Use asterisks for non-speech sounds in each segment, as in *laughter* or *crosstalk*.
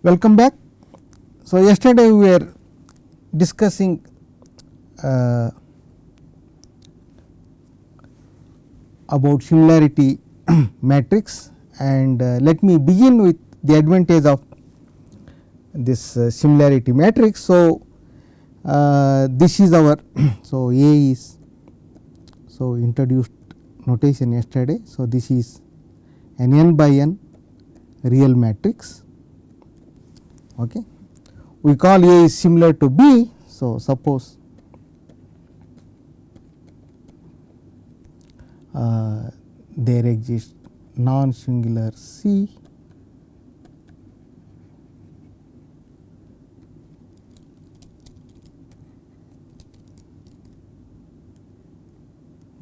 Welcome back. So, yesterday we were discussing uh, about similarity *clears throat* matrix and uh, let me begin with the advantage of this uh, similarity matrix. So, uh, this is our *clears throat* so A is so introduced notation yesterday. So, this is an n by n real matrix okay. We call A is similar to B. So, suppose uh, there exists non singular C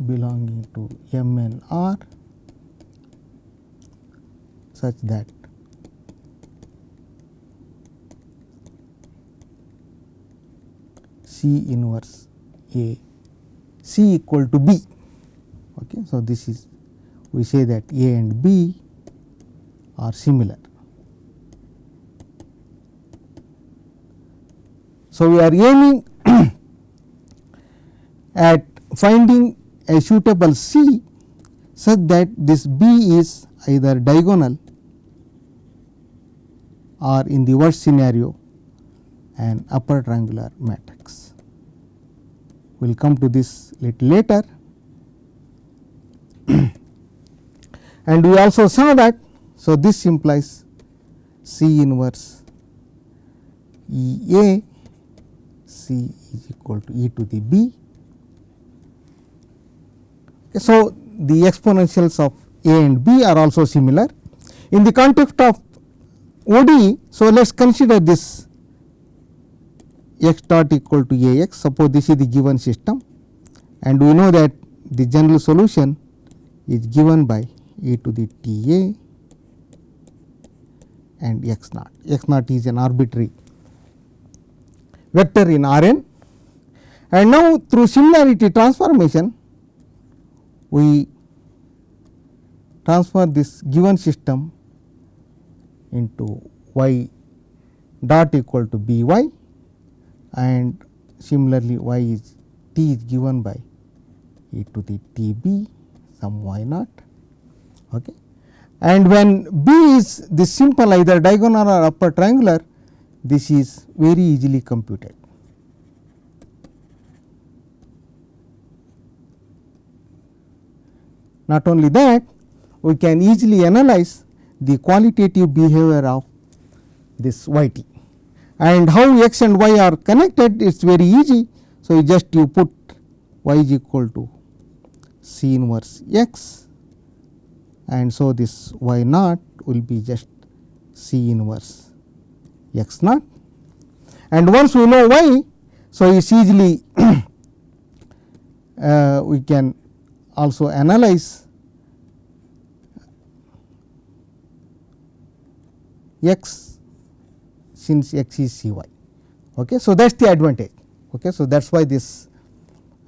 belonging to M and R such that C inverse A C equal to B. Okay. So, this is we say that A and B are similar. So, we are aiming *coughs* at finding a suitable C such that this B is either diagonal or in the worst scenario an upper triangular matrix. We will come to this little later *clears throat* and we also saw that. So, this implies C inverse E A C is equal to E to the B. So, the exponentials of A and B are also similar. In the context of ODE, so let us consider this x dot equal to A x, suppose this is the given system and we know that the general solution is given by e to the t a and x naught. x naught is an arbitrary vector in R n and now through similarity transformation we transfer this given system into y dot equal to b y and similarly y is t is given by e to the t b some y naught okay. and when b is this simple either diagonal or upper triangular this is very easily computed. Not only that we can easily analyze the qualitative behavior of this y t and how x and y are connected it is very easy. So, you just you put y is equal to C inverse x and so this y naught will be just C inverse x naught and once we know y. So, it is easily *coughs* uh, we can also analyze x since x is C y. Okay. So, that is the advantage. Okay. So, that is why this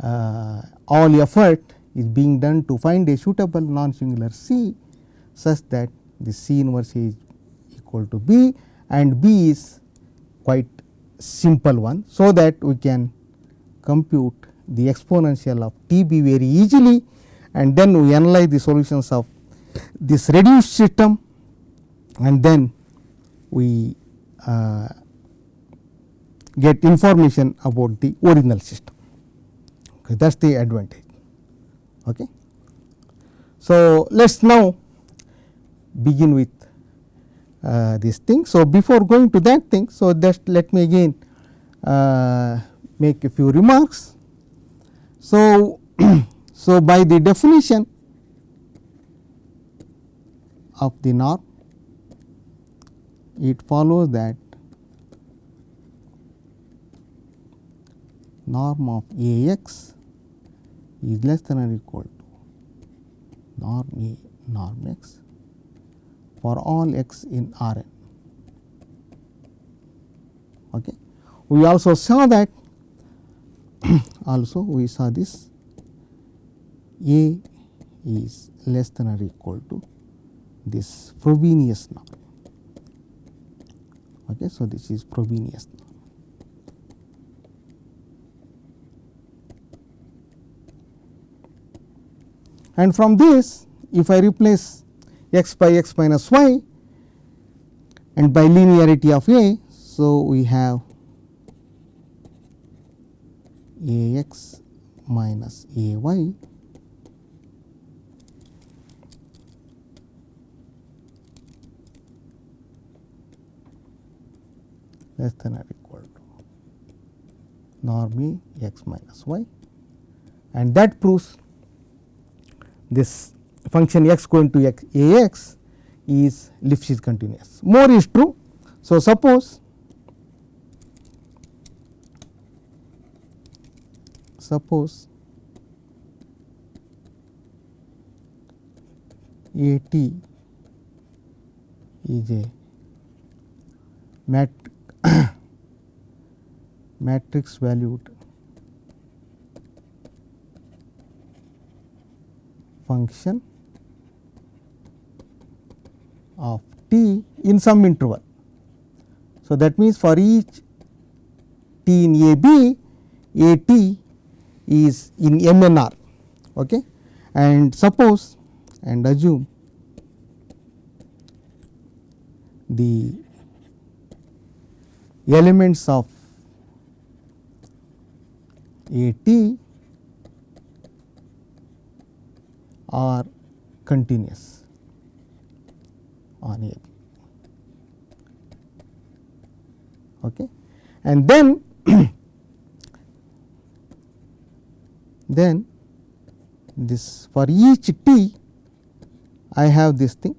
uh, all effort is being done to find a suitable non singular C such that the C inverse is equal to B and B is quite simple one. So, that we can compute the exponential of T B very easily and then we analyze the solutions of this reduced system and then we uh, get information about the original system. Okay, that is the advantage. Okay. So, let us now begin with uh, this thing. So, before going to that thing, so just let me again uh, make a few remarks. So, *clears throat* so by the definition of the norm, it follows that norm of A x is less than or equal to norm A norm x for all x in R n. Okay. We also saw that *clears throat* also we saw this A is less than or equal to this Frobenius norm. Okay, so, this is Frobenius. And from this if I replace x by x minus y and by linearity of A. So, we have A x minus A y less than or equal to norm E x minus y and that proves this function x going to x a x is Lipschitz continuous. More is true. So, suppose suppose A t is a mat *clears throat* matrix valued function of t in some interval. So, that means for each t in a b a t is in m n r okay. and suppose and assume the elements of a t are continuous on A B. Okay. And then, *coughs* then this for each t I have this thing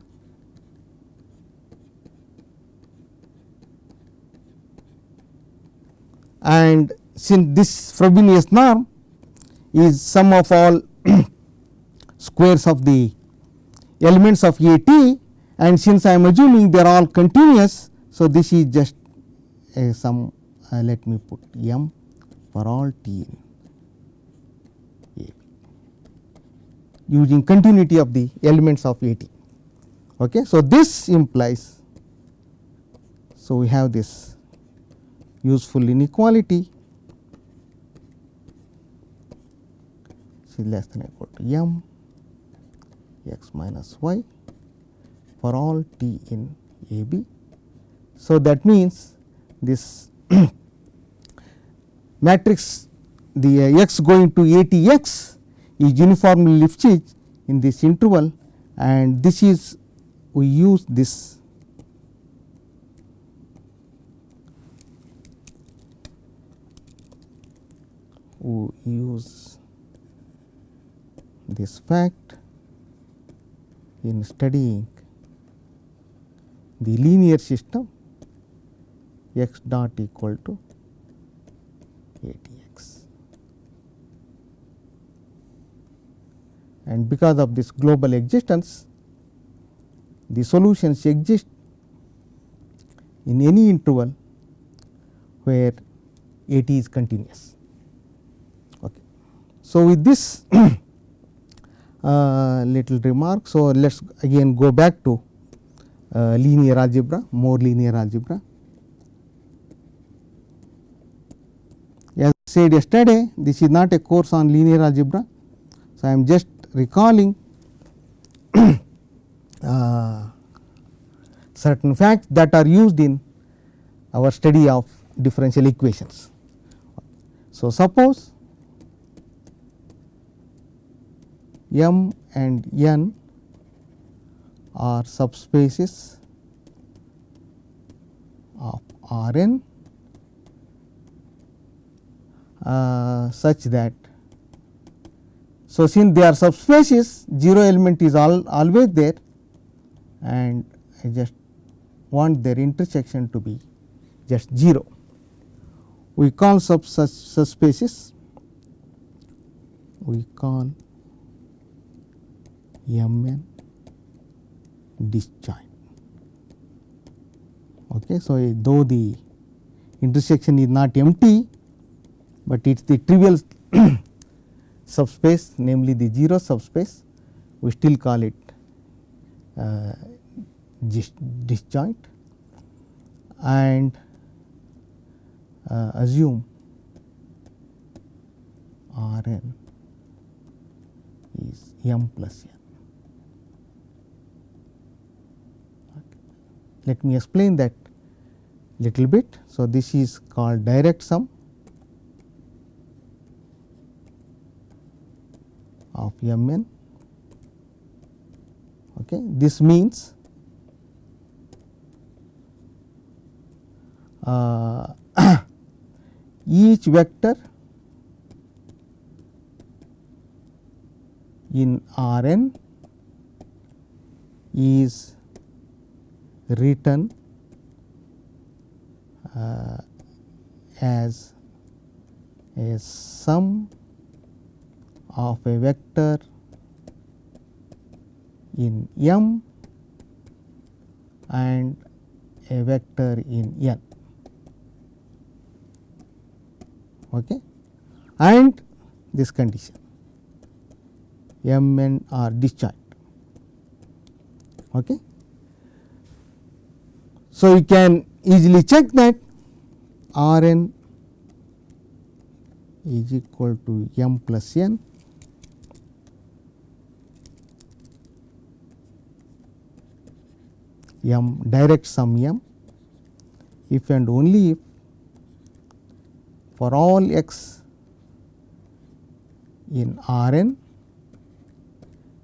and since this Frobenius norm is sum of all *clears throat* squares of the elements of A t and since I am assuming they are all continuous. So, this is just a sum uh, let me put m for all t in A using continuity of the elements of A t. Okay. So, this implies so we have this useful inequality is less than or equal to m x minus y for all t in a b. So, that means this *coughs* matrix the uh, x going to a t x is uniformly Lipschitz in this interval and this is we use this we use this fact in studying the linear system x dot equal to a t x. And because of this global existence, the solutions exist in any interval where a t is continuous. So, with this *clears throat* uh, little remark. So, let us again go back to uh, linear algebra, more linear algebra. As I said yesterday, this is not a course on linear algebra. So, I am just recalling *clears throat* uh, certain facts that are used in our study of differential equations. So, suppose M and N are subspaces of R n uh, such that so since they are subspaces 0 element is all always there and I just want their intersection to be just 0. We call sub such subspaces we call M n disjoint. Okay. So, though the intersection is not empty, but it is the trivial *coughs* subspace namely the 0 subspace we still call it uh, disjoint and uh, assume R n is m plus n. Okay. Let me explain that little bit. So, this is called direct sum of m n. Okay. This means uh, *coughs* each vector in R n is written uh, as a sum of a vector in M and a vector in N. Okay. And this condition M n are disjoint. Okay. So, you can easily check that R n is equal to m plus n. M direct sum m. If and only if for all x in R n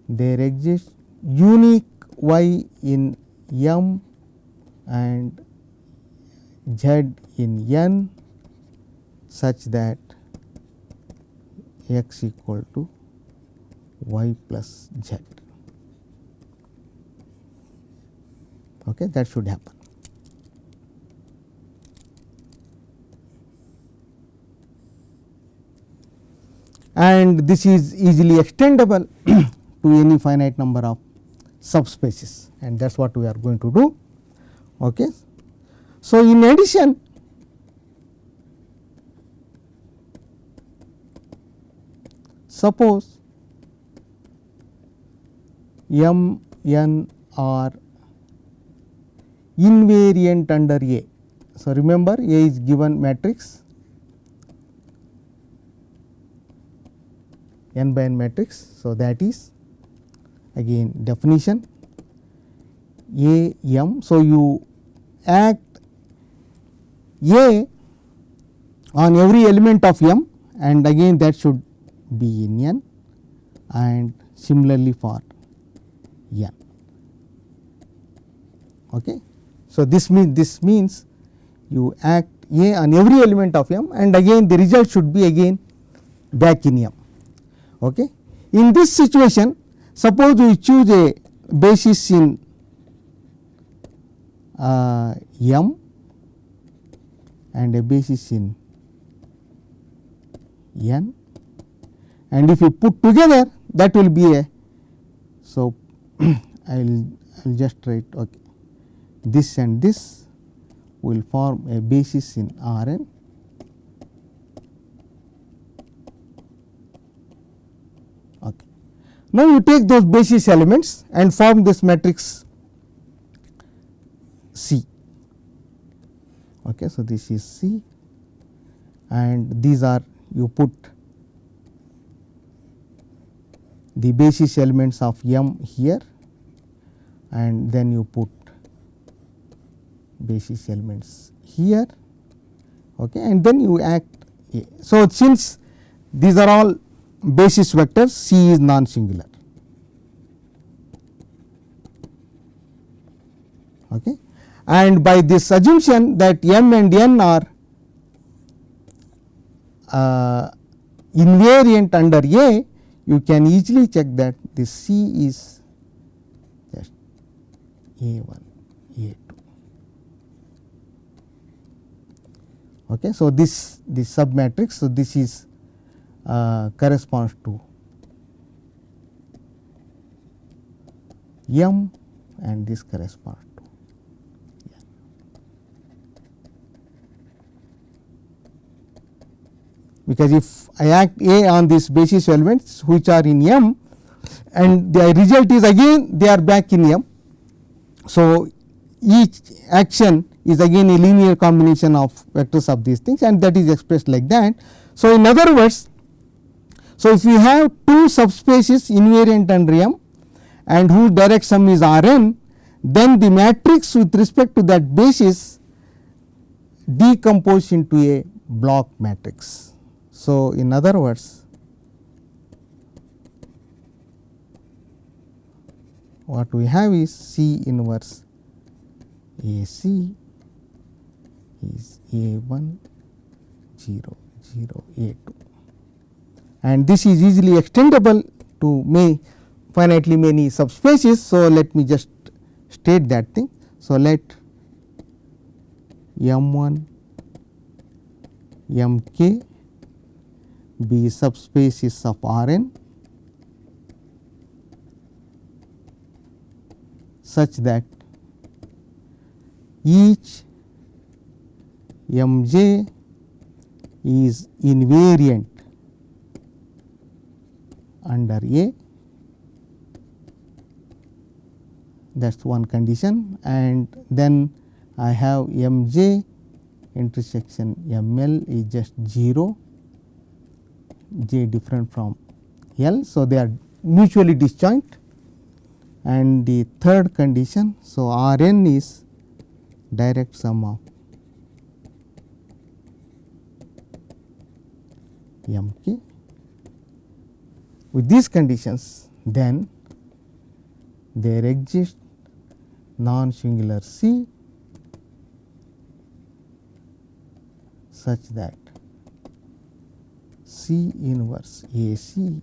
there exists unique y in m and z in n such that x equal to y plus z. Okay, that should happen. And this is easily extendable *clears throat* to any finite number of subspaces and that is what we are going to do. Okay. So, in addition suppose m n are invariant under A. So, remember A is given matrix n by n matrix. So, that is again definition A m. So, you act A on every element of m and again that should be in n and similarly for n. Okay. So, this means this means you act A on every element of m and again the result should be again back in m. Okay. In this situation suppose we choose a basis in Uh, m and a basis in n. And if you put together that will be a so I will I will just write okay. This and this will form a basis in R n okay. Now you take those basis elements and form this matrix C okay so this is C and these are you put the basis elements of M here and then you put basis elements here okay, and then you act A. So, since these are all basis vectors C is non singular. Okay. And by this assumption that M and N are uh, invariant under A, you can easily check that this C is just A 1, A 2. Okay. So, this this sub matrix, so this is uh, corresponds to M and this corresponds to N. Because if I act A on these basis elements which are in M and the result is again they are back in M. So, each action is again a linear combination of vectors of these things and that is expressed like that. So, in other words, so if you have two subspaces invariant under M and whose direct sum is R n, then the matrix with respect to that basis decompose into a block matrix. So, in other words, what we have is C inverse A C is A 1 0 0 A 2 and this is easily extendable to may finitely many subspaces. So, let me just state that thing. So, let M 1 M k be subspaces of R n such that each M j is invariant under A. That is one condition. And then I have M j intersection M L is just 0 j different from L. So, they are mutually disjoint and the third condition. So, R n is direct sum of M k. With these conditions then there exists non singular C such that C inverse A C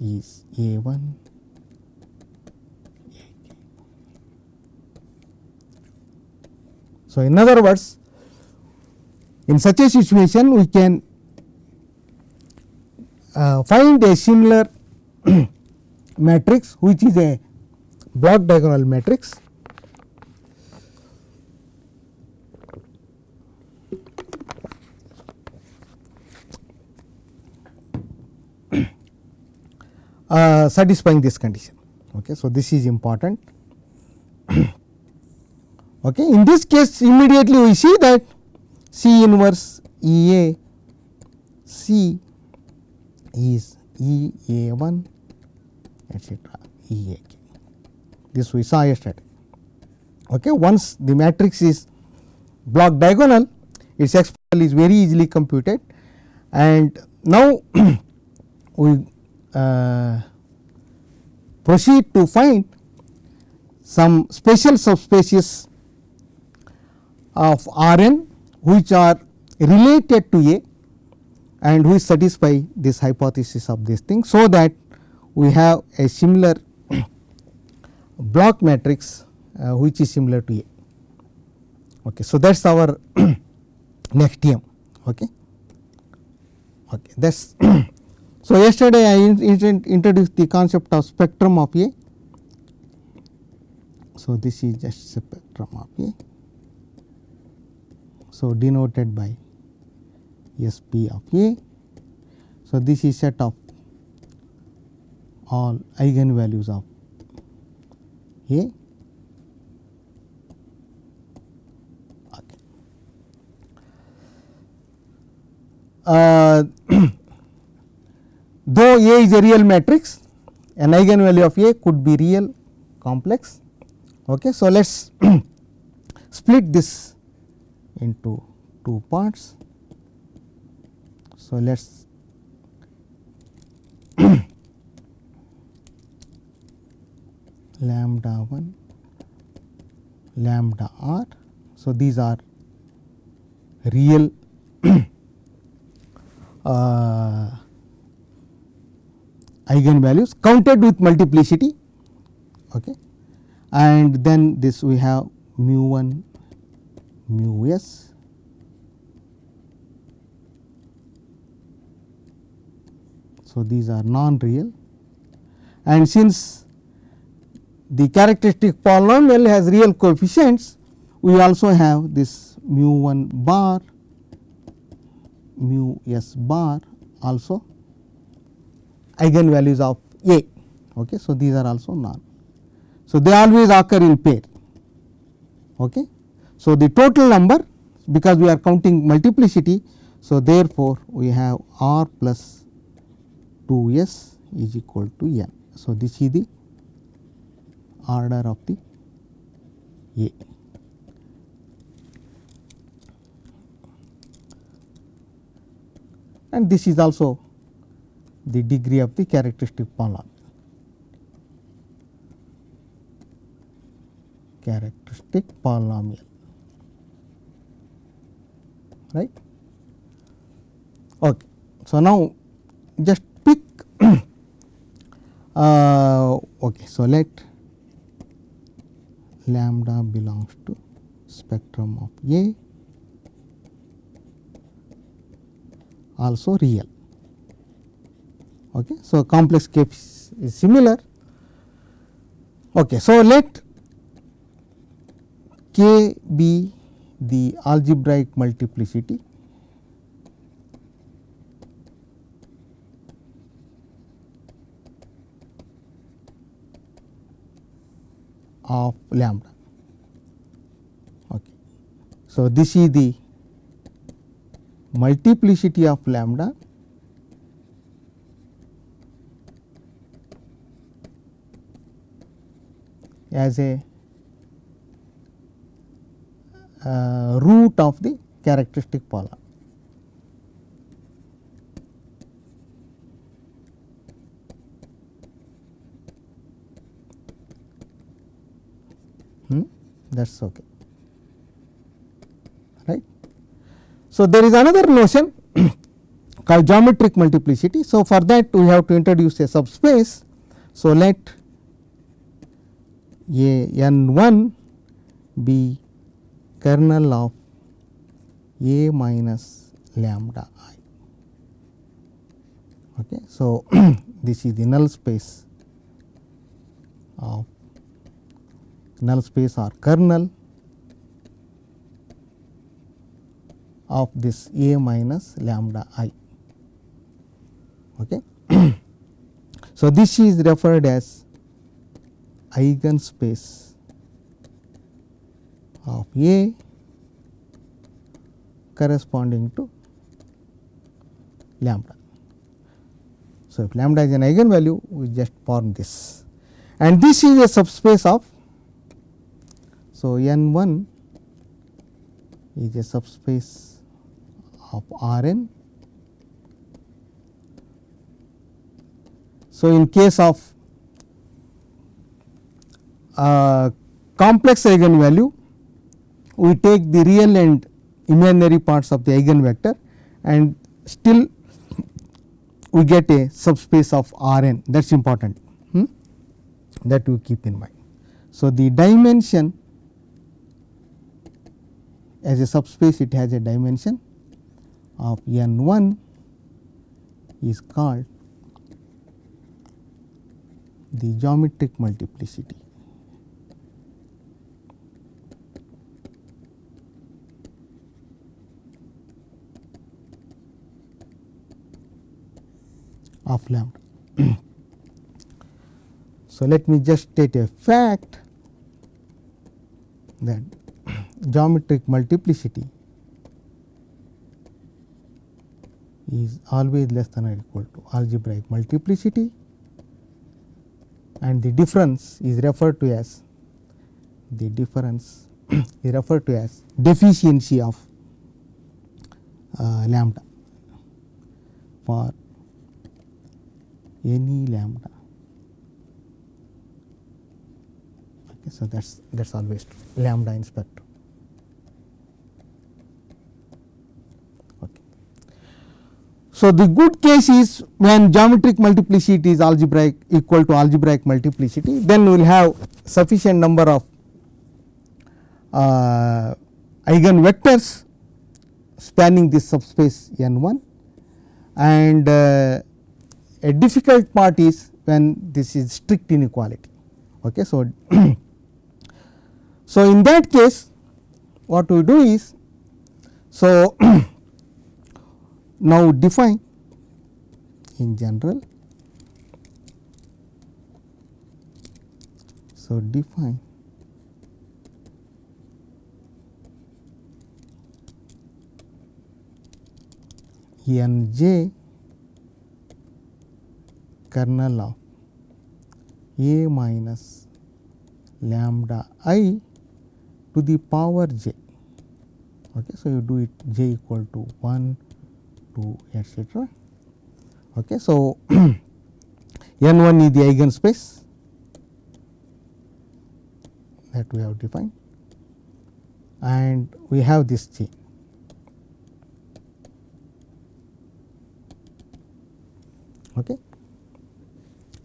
is A 1 A k. So, in other words in such a situation we can uh, find a similar *clears throat* matrix which is a block diagonal matrix uh, satisfying this condition. Okay. So, this is important. *clears throat* okay. In this case immediately we see that C inverse E A C is E A 1 etcetera E A k. This we saw yesterday. Okay. Once the matrix is block diagonal, its exponential is very easily computed and now *clears throat* we uh, proceed to find some special subspaces of R n which are related to A and which satisfy this hypothesis of this thing. So, that we have a similar *clears throat* block matrix uh, which is similar to A. Okay. So, that is our *clears throat* next TM. Okay. Okay. That is *clears throat* so, yesterday I in, introduced the concept of spectrum of A. So, this is just spectrum of A. So, denoted by S p of A. So, this is set of all eigenvalues of A. Okay. Uh, *clears throat* though A is a real matrix, an eigenvalue of A could be real complex. Okay. So, let us *clears throat* split this into two parts. So, let us *clears throat* lambda 1 lambda r. So, these are real *clears throat* uh, eigenvalues counted with multiplicity okay. and then this we have mu 1 mu s So, these are non real and since the characteristic polynomial has real coefficients we also have this mu 1 bar mu s bar also eigenvalues of A. Okay. So, these are also non. So, they always occur in pair. Okay. So, the total number because we are counting multiplicity. So, therefore, we have r plus 2 s is equal to n. So, this is the order of the A. And this is also the degree of the characteristic polynomial. Characteristic polynomial, right. Okay. So, now just pick *coughs* uh, okay. So, let lambda belongs to spectrum of A also real. Okay. So, complex case is similar. Okay. So, let k be the algebraic multiplicity of lambda. Okay. So, this is the multiplicity of lambda as a uh, root of the characteristic polynomial. Hmm? that is okay right. So, there is another notion *coughs* called geometric multiplicity. So, for that we have to introduce a subspace. So, let a n 1 be kernel of a minus lambda i. Okay. So, *clears throat* this is the null space of null space or kernel of this A minus lambda i. Okay. *clears throat* so, this is referred as eigenspace of A corresponding to lambda. So, if lambda is an eigenvalue we just form this and this is a subspace of so, n 1 is a subspace of R n. So, in case of uh, complex eigenvalue, we take the real and imaginary parts of the eigenvector and still we get a subspace of R n that is important hmm? that we keep in mind. So, the dimension as a subspace it has a dimension of n 1 is called the geometric multiplicity. Of lambda. *clears throat* so, let me just state a fact that *clears throat* geometric multiplicity is always less than or equal to algebraic multiplicity and the difference is referred to as the difference *clears throat* is referred to as deficiency of uh, lambda for any lambda. Okay, so, that is that is always true, lambda in spectrum. Okay. So, the good case is when geometric multiplicity is algebraic equal to algebraic multiplicity, then we will have sufficient number of uh, eigenvectors spanning this subspace n 1 and uh, a difficult part is when this is strict inequality. Okay, so, *clears throat* so in that case what we do is, so *clears throat* now define in general. So, define n j kernel of a minus lambda i to the power j. Okay. So, you do it j equal to 1, 2 etcetera. Okay. So, *clears throat* n 1 is the eigenspace that we have defined and we have this chain. Okay.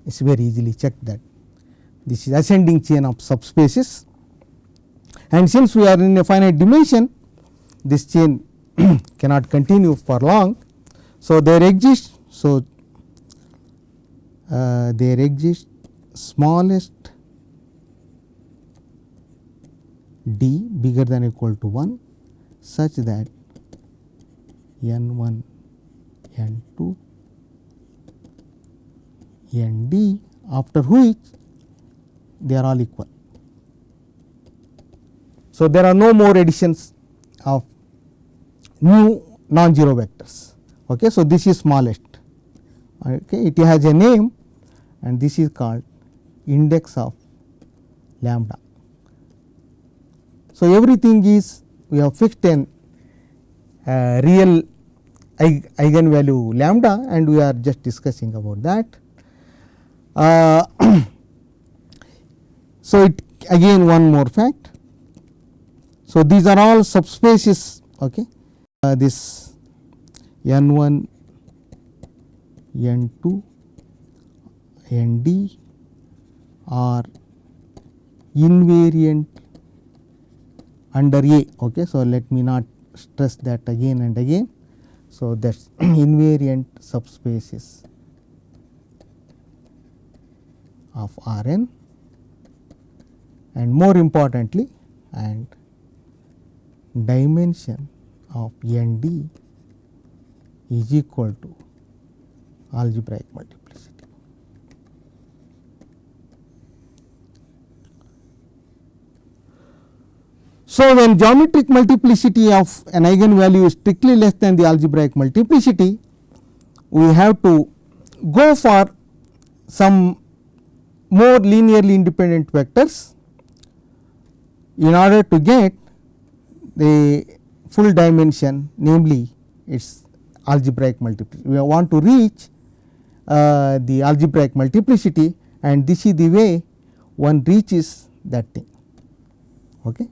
Is very easily checked that this is ascending chain of subspaces and since we are in a finite dimension this chain *clears throat* cannot continue for long. So, there exists so uh, there exists smallest d bigger than equal to 1 such that n 1 n 2 n d after which they are all equal. So, there are no more additions of new non-zero vectors. Okay. So, this is smallest okay. it has a name and this is called index of lambda. So, everything is we have fixed an uh, real eigenvalue lambda and we are just discussing about that. Uh, *clears throat* so, it again one more fact. So, these are all subspaces okay. Uh, this n 1, n 2, n d are invariant under A. Okay. So, let me not stress that again and again. So, that is *clears throat* invariant subspaces of R n and more importantly and dimension of n d is equal to algebraic multiplicity. So, when geometric multiplicity of an eigenvalue is strictly less than the algebraic multiplicity, we have to go for some more linearly independent vectors in order to get the full dimension namely its algebraic multiplicity. We want to reach uh, the algebraic multiplicity and this is the way one reaches that thing. Okay.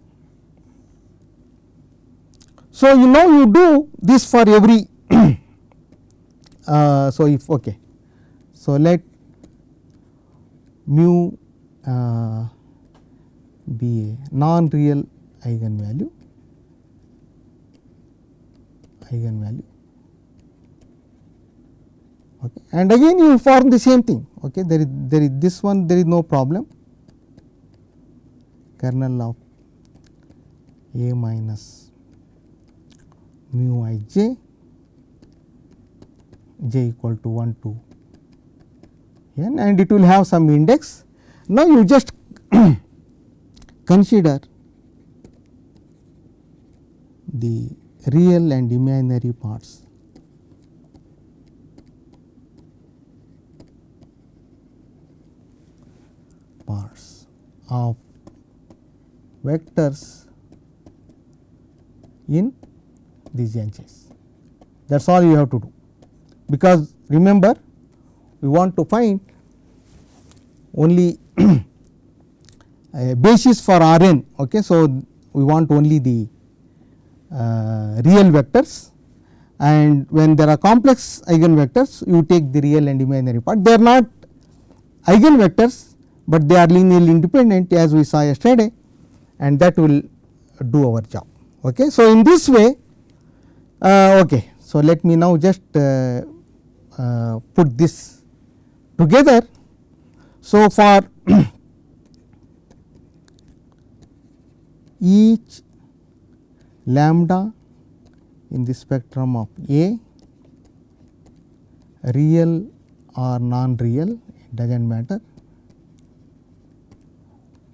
So, you know you do this for every *coughs* uh, so if okay. So, let mu uh, non real eigenvalue eigenvalue okay. and again you form the same thing okay. there is there is this one there is no problem kernel of a minus mu i j j equal to 1 to n and it will have some index. Now, you just *coughs* consider the real and imaginary parts parts of vectors in these NJs. That is all you have to do, because remember we want to find only a *clears throat* basis for R n. Okay. So, we want only the uh, real vectors and when there are complex eigenvectors you take the real and imaginary part. They are not eigenvectors, but they are linearly independent as we saw yesterday and that will do our job. Okay. So, in this way uh, okay. So, let me now just uh, uh, put this together. So, for *clears throat* each lambda in the spectrum of A real or non real it does not matter.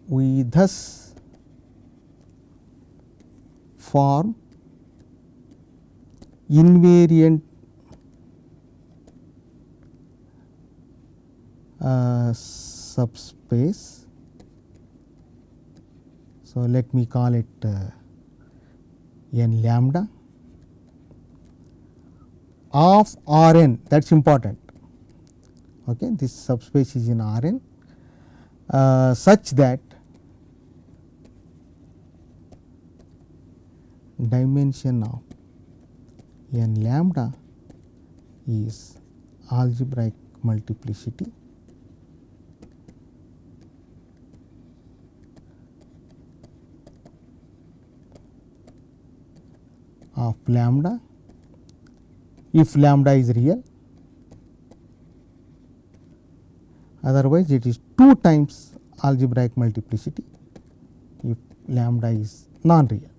We thus form invariant uh, subspace. So, let me call it uh, n lambda of R n that is important. Okay. This subspace is in R n uh, such that dimension of n lambda is algebraic multiplicity of lambda if lambda is real otherwise it is 2 times algebraic multiplicity if lambda is non real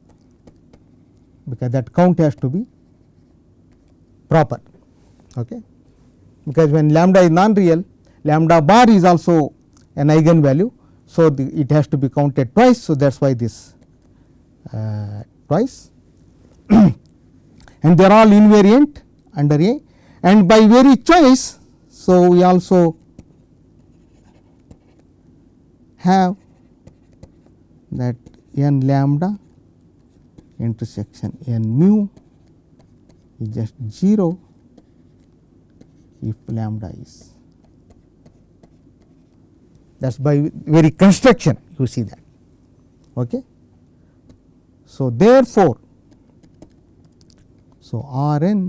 because that count has to be proper okay? Because when lambda is non real lambda bar is also an eigen value so the, it has to be counted twice so that's why this uh, twice *clears throat* and they are all invariant under A and by very choice. So, we also have that n lambda intersection n mu is just 0 if lambda is that is by very construction you see that. Okay. So, therefore, so R n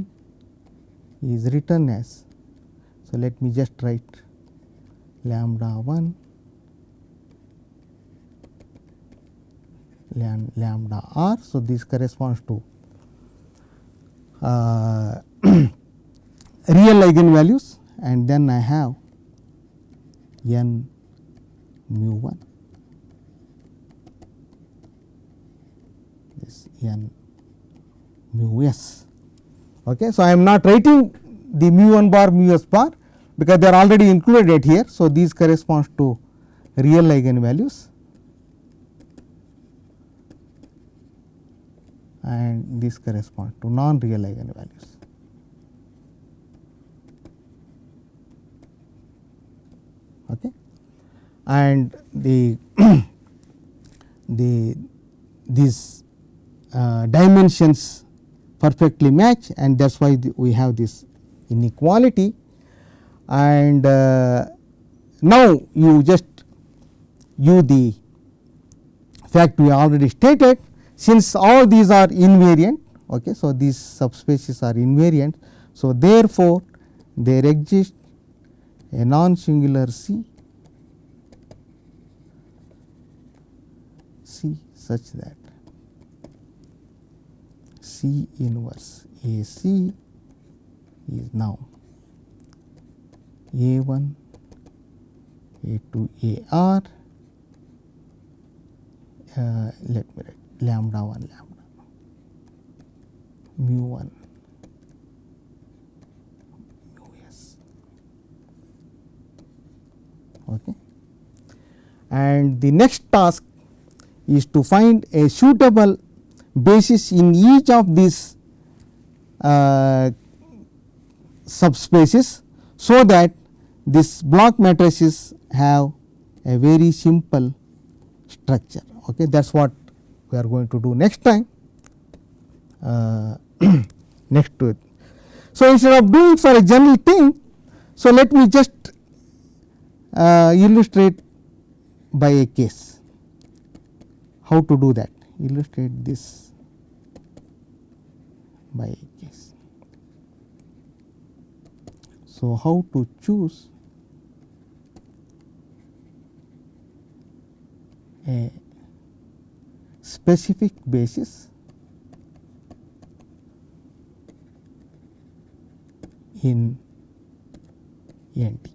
is written as so let me just write lambda 1 lambda r. So, this corresponds to uh, *clears throat* real eigenvalues and then I have n mu 1 this n mu s. Okay. So, I am not writing the mu 1 bar mu s bar because they are already included here. So, these corresponds to real eigenvalues and these correspond to non real eigenvalues. Okay. And the *coughs* the these uh, dimensions perfectly match and that is why the, we have this inequality. And uh, now you just use the fact we already stated since all these are invariant okay so these subspaces are invariant so therefore there exists a non singular c c such that C inverse A C is now A 1 A 2 A R uh, let me write lambda 1 lambda. Mu 1 mu s. Okay. And the next task is to find a suitable basis in each of these uh, subspaces. So, that this block matrices have a very simple structure. Okay. That is what we are going to do next time uh, *clears throat* next to it. So, instead of doing for a general thing, so let me just uh, illustrate by a case how to do that illustrate this by case. So, how to choose a specific basis in NT.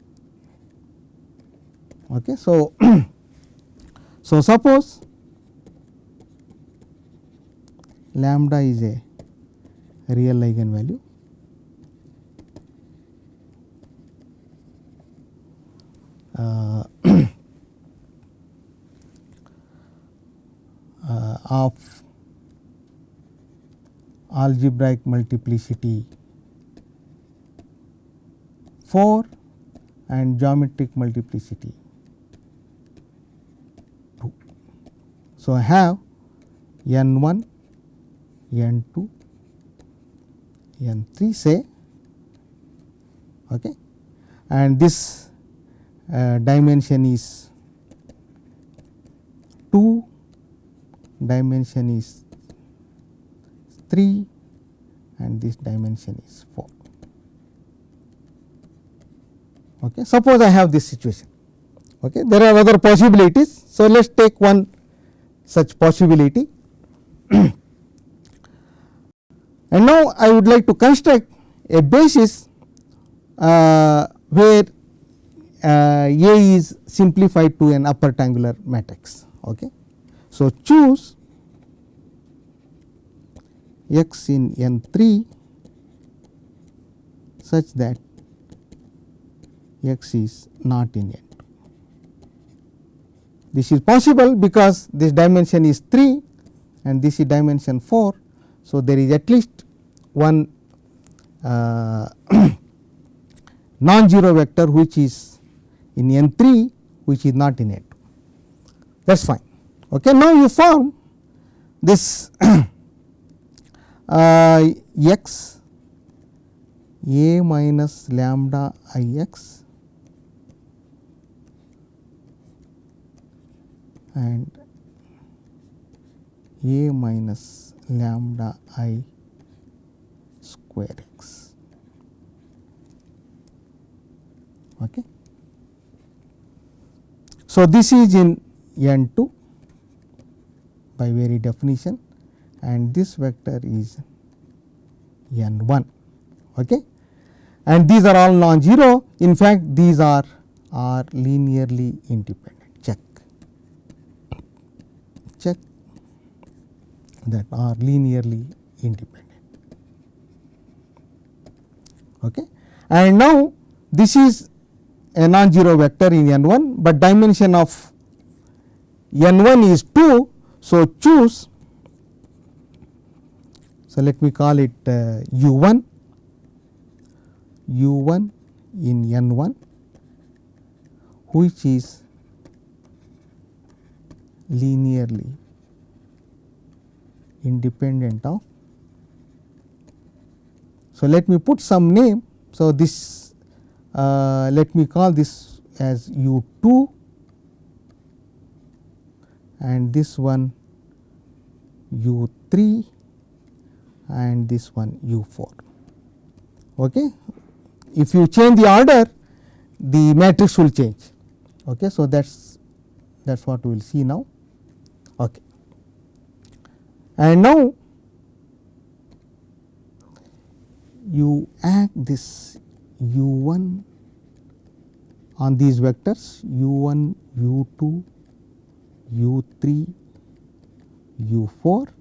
Okay. So, *clears throat* so suppose lambda is a real eigenvalue uh, *coughs* uh, of algebraic multiplicity 4 and geometric multiplicity 2. So, I have n 1, n 2, n 3 say okay. and this uh, dimension is 2, dimension is 3 and this dimension is 4. Okay. Suppose I have this situation, okay. there are other possibilities. So, let us take one such possibility *clears throat* and now I would like to construct a basis uh, where uh, A is simplified to an upper triangular matrix. Okay. So, choose x in n 3 such that x is not in n 2. This is possible because this dimension is 3 and this is dimension 4. So, there is at least one uh, *coughs* non-zero vector which is in n 3 which is not in n 2 that is fine. Okay. Now, you form this *coughs* uh, x a minus lambda i x and a minus lambda i square x. Okay. So, this is in n 2 by very definition and this vector is n 1 okay. and these are all non-zero in fact these are are linearly independent check check that are linearly independent okay. and now this is a non-zero vector in n 1, but dimension of n 1 is 2. So, choose so let me call it uh, u 1 u 1 in n 1 which is linearly independent of. So, let me put some name. So, this uh, let me call this as u 2 and this one u 3 and this one u 4. Okay. If you change the order the matrix will change. Okay. So, that is that is what we will see now. And now, you add this u 1 on these vectors u 1, u 2, u 3, u 4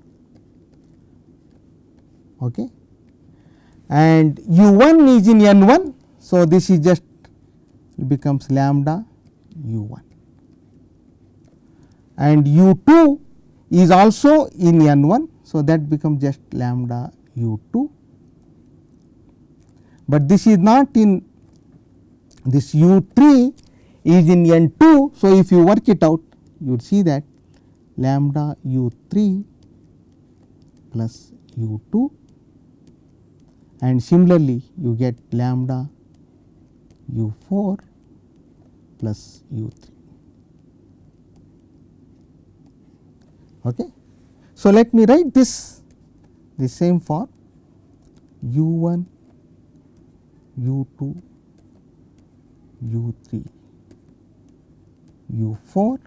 okay. and u 1 is in n 1. So, this is just becomes lambda u 1 and u 2 is also in n 1. So, that becomes just lambda u 2 but this is not in this u 3 is in n 2. So, if you work it out you would see that lambda u 3 plus u 2 and similarly you get lambda u 4 plus u 3. Okay. So, let me write this the same form u 1 u 2, u 3, u 4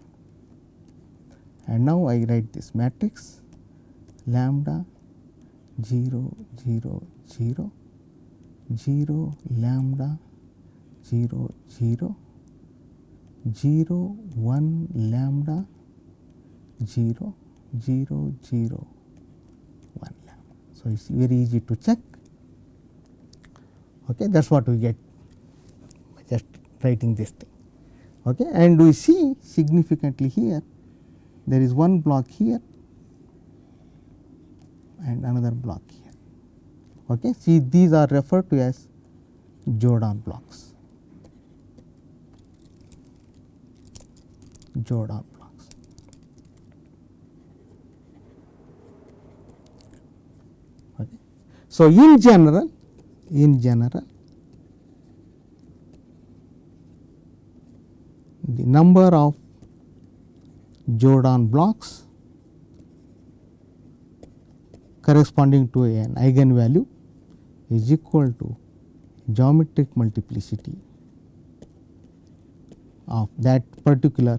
and now I write this matrix lambda 0 0 0 0 lambda 0 0 0 1 lambda 0 0 0 1 lambda. So, it is very easy to check okay. that is what we get by just writing this thing. Okay. And we see significantly here there is one block here and another block here. Okay. See these are referred to as Jordan blocks. Jordan So, in general, in general, the number of Jordan blocks corresponding to an eigenvalue is equal to geometric multiplicity of that particular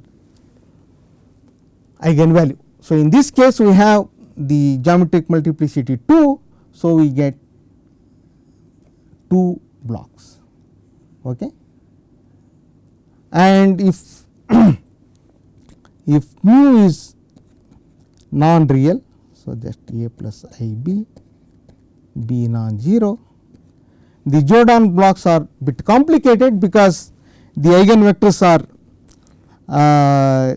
eigenvalue. So, in this case we have the geometric multiplicity 2. So, we get 2 blocks okay. and if *clears throat* if mu is non real. So, just a plus i b b non-zero. The Jordan blocks are bit complicated because the eigenvectors are uh,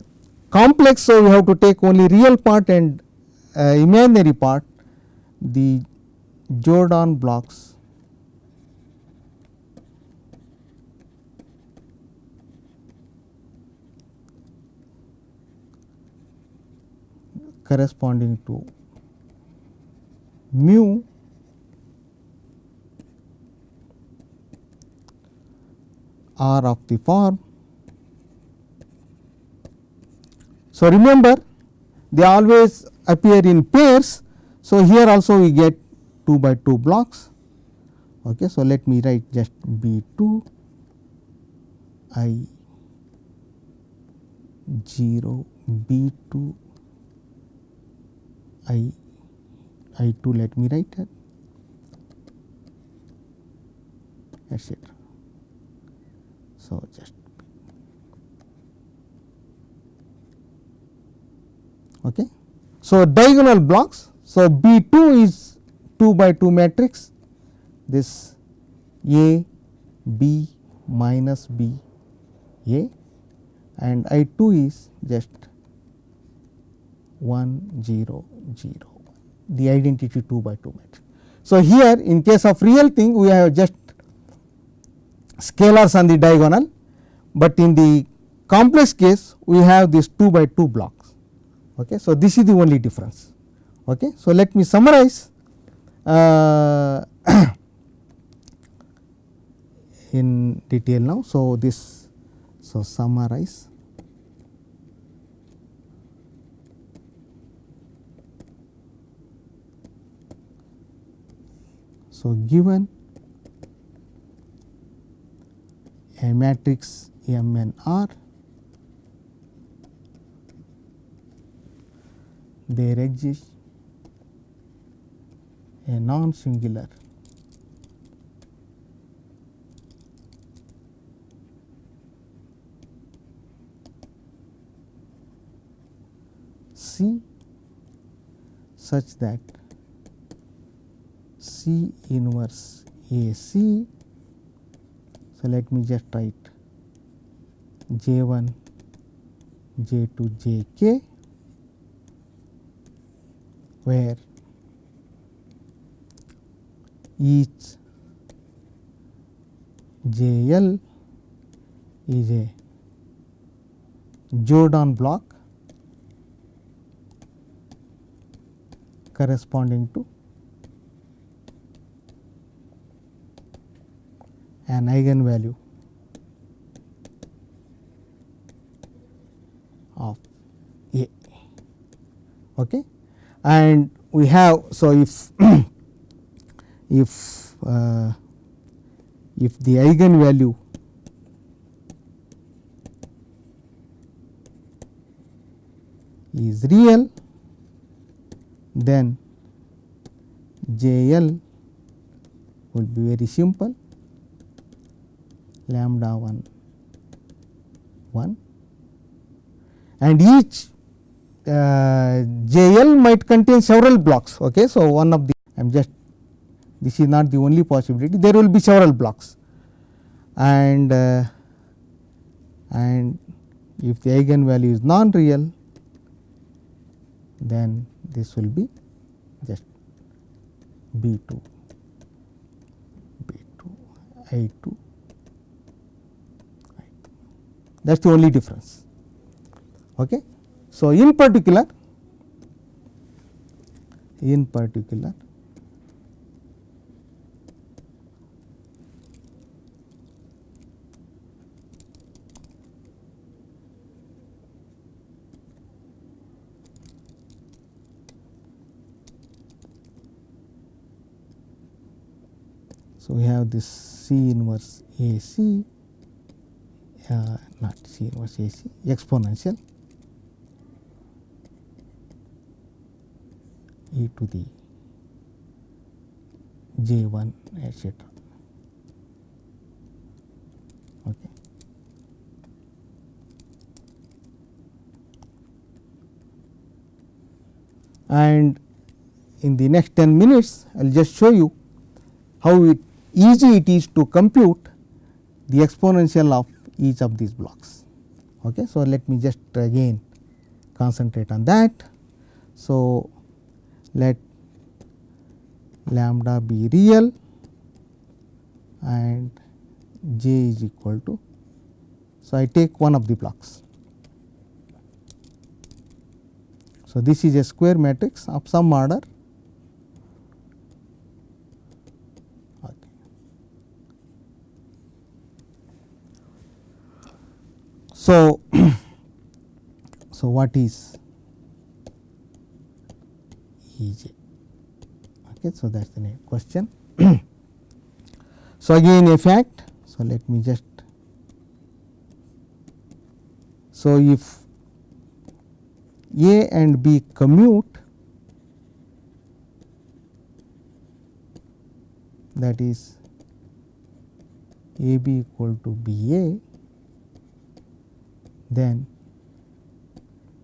complex. So, we have to take only real part and uh, imaginary part the Jordan blocks corresponding to mu are of the form. So, remember they always appear in pairs. So, here also we get 2 by 2 blocks. Okay. So, let me write just B 2 I 0 B 2 I I 2 let me write that etc. So, just okay. So, diagonal blocks. So, B 2 is 2 by 2 matrix this A B minus B A and I 2 is just 1 0 0 the identity 2 by 2 matrix. So, here in case of real thing we have just scalars on the diagonal, but in the complex case we have this 2 by 2 blocks. Okay. So, this is the only difference. Okay. So, let me summarize uh, *coughs* in detail now. So, this so summarize So, given a matrix M n R, there exists a non singular C such that C inverse A C. So, let me just write J 1 J 2 J k where each J L is a Jordan block corresponding to an eigenvalue of A. Okay. And we have so if *clears throat* if uh, if the eigenvalue is real then J L will be very simple lambda 1 1 and each uh, JL might contain several blocks. Okay. So, one of the I am just this is not the only possibility there will be several blocks and uh, and if the eigenvalue is non real then this will be just B 2 B 2 I 2 that is the only difference. Okay. So, in particular in particular So, we have this C inverse A C uh, not C inverse A C exponential e to the j 1 etc. Okay. And in the next 10 minutes, I will just show you how it easy it is to compute the exponential of each of these blocks. Okay. So, let me just again concentrate on that. So, let lambda be real and j is equal to. So, I take one of the blocks. So, this is a square matrix of some order So, *clears throat* so what is EJ? Okay, so that's the next question. *clears throat* so again a fact. So let me just. So if A and B commute, that is AB equal to BA then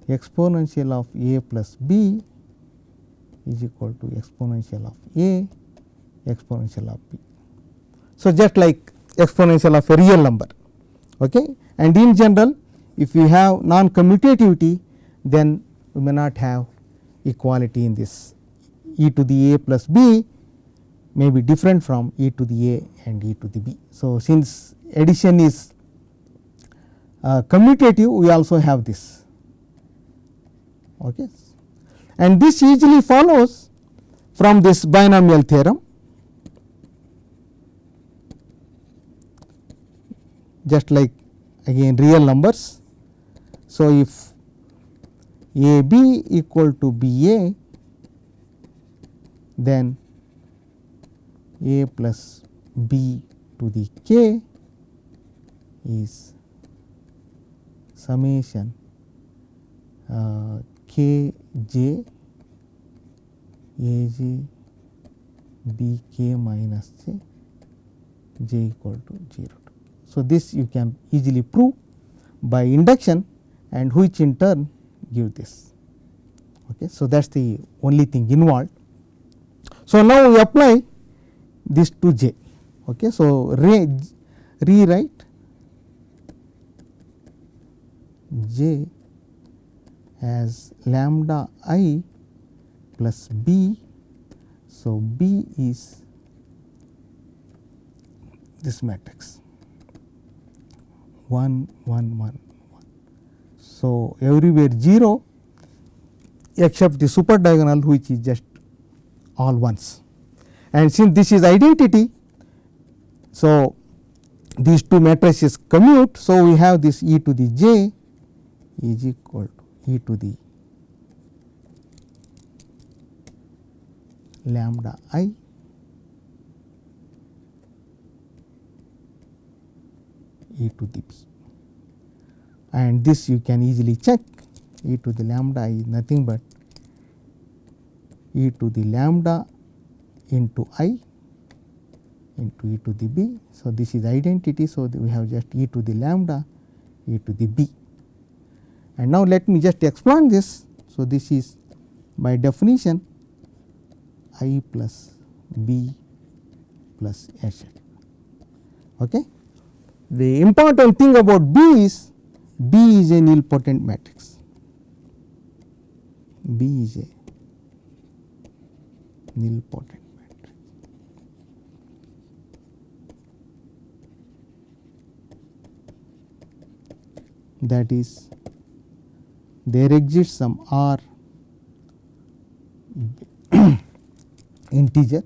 exponential of a plus b is equal to exponential of a exponential of b. So, just like exponential of a real number okay. and in general if we have non commutativity then we may not have equality in this e to the a plus b may be different from e to the a and e to the b. So, since addition is uh, commutative we also have this okay. and this easily follows from this binomial theorem just like again real numbers. So, if a b equal to b a then a plus b to the k is summation uh, k j a j b k minus j j equal to 0. So, this you can easily prove by induction and which in turn give this. Okay. So, that is the only thing involved. So, now we apply this to j. Okay. So, re rewrite j as lambda i plus b. So, b is this matrix 1 1 1 1. So, everywhere 0 except the super diagonal which is just all ones and since this is identity. So, these two matrices commute. So, we have this e to the j is equal to e to the lambda i e to the b and this you can easily check e to the lambda i is nothing but e to the lambda into i into e to the b. So, this is identity. So, we have just e to the lambda e to the b. And now, let me just expand this. So, this is by definition i plus b plus etc. Okay. The important thing about B is B is a nilpotent matrix. B is a nilpotent matrix. That is there exists some r *clears throat* integer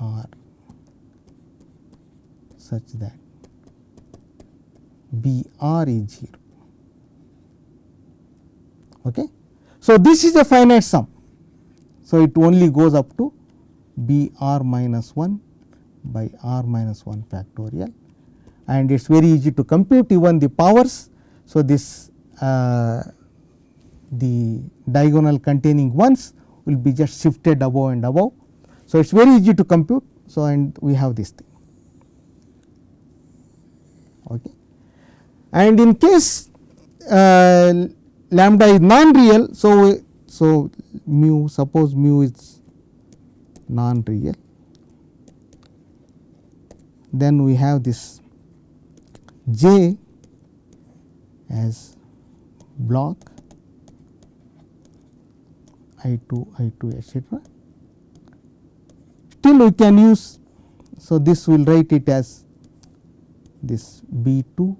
r such that B r is 0. Okay. So, this is a finite sum. So, it only goes up to B r minus 1 by r minus 1 factorial and it is very easy to compute even the powers. So, this uh, the diagonal containing ones will be just shifted above and above. So, it is very easy to compute. So, and we have this thing. Okay. And in case uh, lambda is non real, so, so mu suppose mu is non real, then we have this j as block I 2 I 2 etcetera. Still we can use, so this will write it as this B 2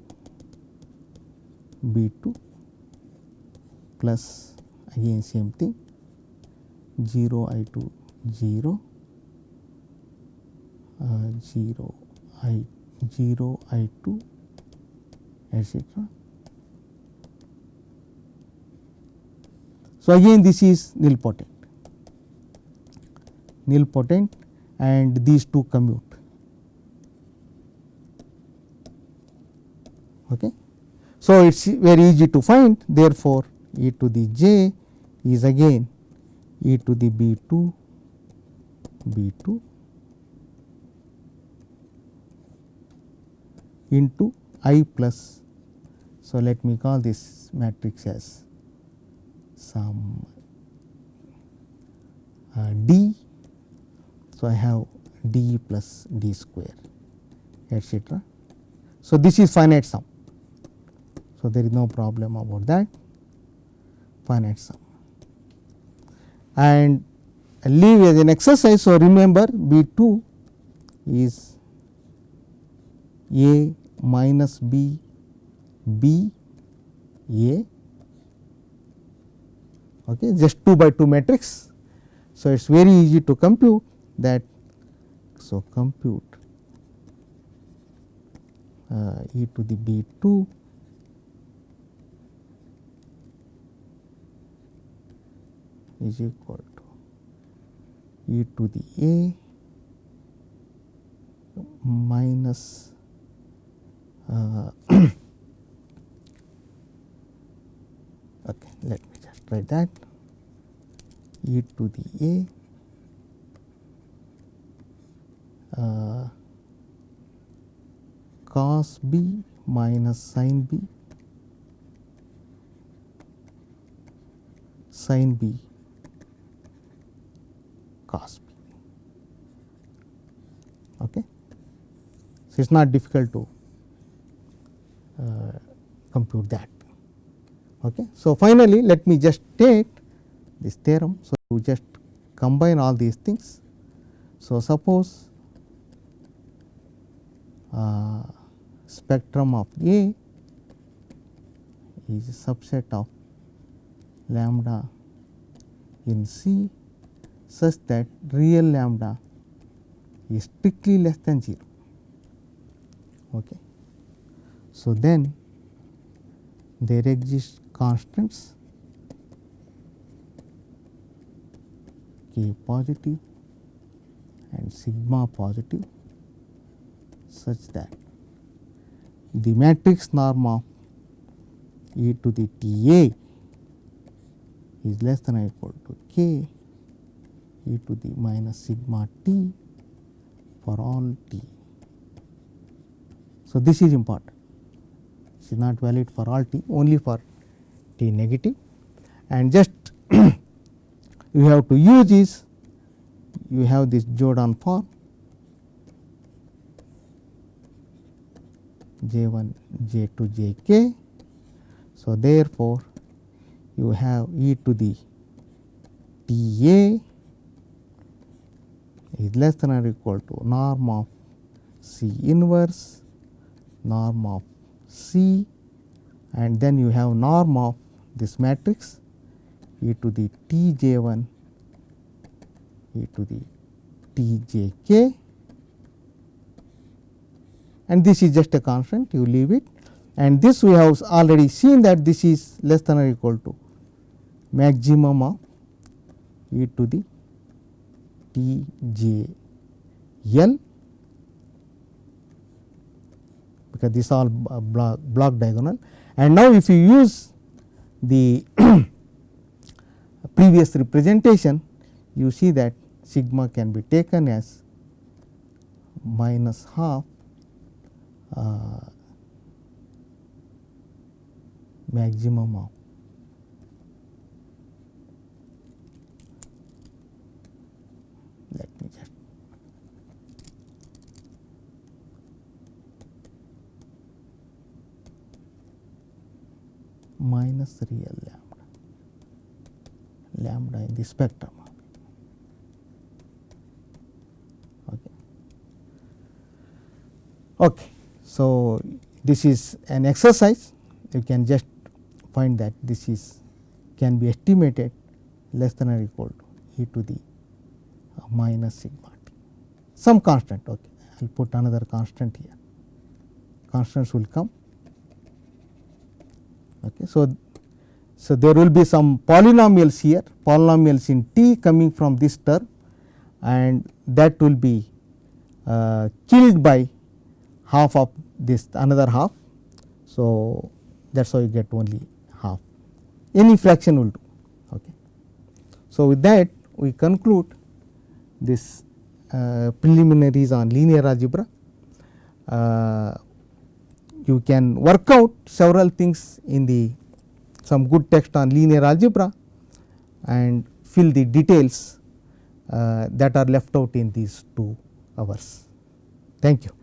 B 2 plus again same thing 0 I 2 0 uh, 0 I 0 I 2 etc. So, again this is nilpotent, nilpotent and these two commute. Okay. So, it is very easy to find therefore, e to the j is again e to the b 2 b 2 into i plus. So, let me call this matrix as some uh, d. So, I have d plus d square etcetera. So, this is finite sum. So, there is no problem about that finite sum and leave as an exercise. So, remember B 2 is A minus B B A okay, just 2 by 2 matrix. So, it is very easy to compute that. So, compute uh, e to the B 2 is equal to e to the a minus uh, *coughs* okay let write that e to the a uh, cos b minus sin b sin b cos b. Okay. So, it is not difficult to uh, compute that. Okay. So, finally, let me just take this theorem. So, you just combine all these things. So, suppose uh, spectrum of A is a subset of lambda in C such that real lambda is strictly less than 0. Okay. So, then there exist constants k positive and sigma positive such that the matrix norm of e to the T A is less than or equal to k e to the minus sigma t for all t. So, this is important it is not valid for all t only for t negative and just *clears throat* you have to use is you have this Jordan form j 1 j 2 j k. So, therefore, you have e to the T A is less than or equal to norm of C inverse, norm of C and then you have norm of this matrix e to the t j 1 e to the t j k and this is just a constant you leave it. And this we have already seen that this is less than or equal to maximum of e to the t j l because this all block, block diagonal. And now if you use the *clears throat* previous representation you see that sigma can be taken as minus half uh, maximum of let me just minus real lambda. Lambda in the spectrum. Okay. Okay. So this is an exercise. You can just find that this is can be estimated less than or equal to e to the uh, minus sigma t. Some constant. Okay. I will put another constant here. Constants will come okay so so there will be some polynomials here polynomials in t coming from this term and that will be uh, killed by half of this another half. So that is how you get only half. Any fraction will do. Okay. So with that we conclude this uh, preliminaries on linear algebra. Uh, you can work out several things in the some good text on linear algebra and fill the details uh, that are left out in these two hours. Thank you.